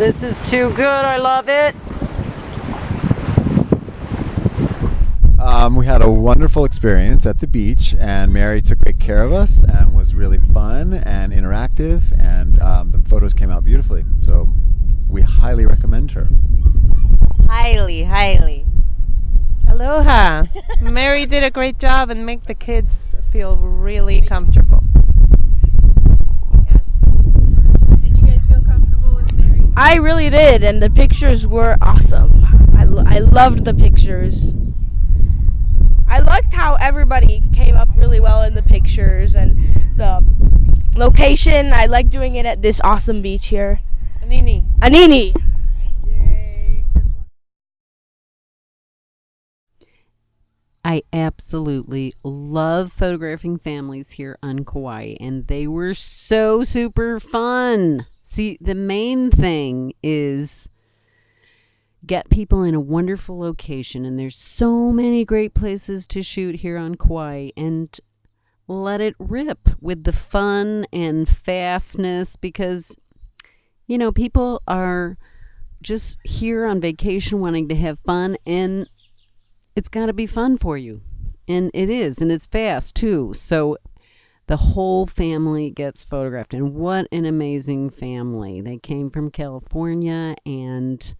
This is too good. I love it. Um, we had a wonderful experience at the beach, and Mary took great care of us and was really fun and interactive, and um, the photos came out beautifully. So we highly recommend her. Highly, highly. Aloha. Mary did a great job and make the kids feel really comfortable. Did you guys feel comfortable with Mary? I really did, and the pictures were awesome. I, lo- I loved the pictures. I liked how everybody came up really well in the pictures and the location. I like doing it at this awesome beach here. Nini. Anini. Yay. I absolutely love photographing families here on Kauai, and they were so super fun. See, the main thing is get people in a wonderful location, and there's so many great places to shoot here on Kauai, and let it rip with the fun and fastness because, you know, people are just here on vacation wanting to have fun, and it's got to be fun for you. And it is, and it's fast too. So the whole family gets photographed. And what an amazing family. They came from California and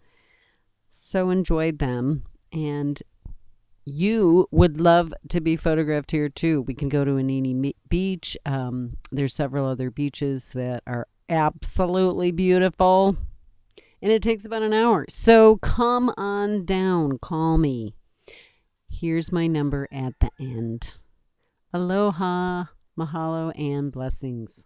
so enjoyed them. And you would love to be photographed here too. We can go to Anini Beach. Um, there's several other beaches that are absolutely beautiful. And it takes about an hour. So come on down. Call me. Here's my number at the end. Aloha, mahalo, and blessings.